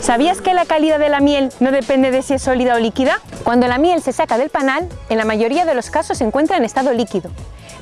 ¿Sabías que la calidad de la miel no depende de si es sólida o líquida? Cuando la miel se saca del panal, en la mayoría de los casos se encuentra en estado líquido,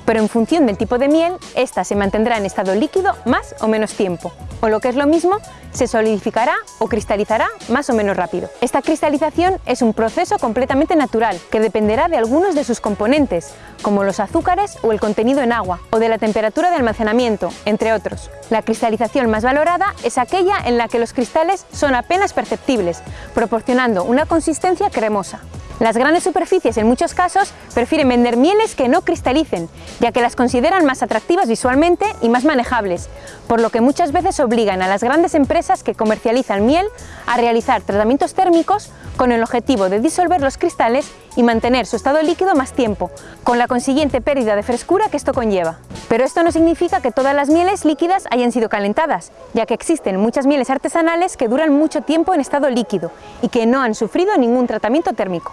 pero en función del tipo de miel, ésta se mantendrá en estado líquido más o menos tiempo o lo que es lo mismo, se solidificará o cristalizará más o menos rápido. Esta cristalización es un proceso completamente natural que dependerá de algunos de sus componentes, como los azúcares o el contenido en agua, o de la temperatura de almacenamiento, entre otros. La cristalización más valorada es aquella en la que los cristales son apenas perceptibles, proporcionando una consistencia cremosa. Las grandes superficies en muchos casos prefieren vender mieles que no cristalicen, ya que las consideran más atractivas visualmente y más manejables, por lo que muchas veces obligan a las grandes empresas que comercializan miel a realizar tratamientos térmicos con el objetivo de disolver los cristales y mantener su estado líquido más tiempo, con la consiguiente pérdida de frescura que esto conlleva. Pero esto no significa que todas las mieles líquidas hayan sido calentadas, ya que existen muchas mieles artesanales que duran mucho tiempo en estado líquido y que no han sufrido ningún tratamiento térmico.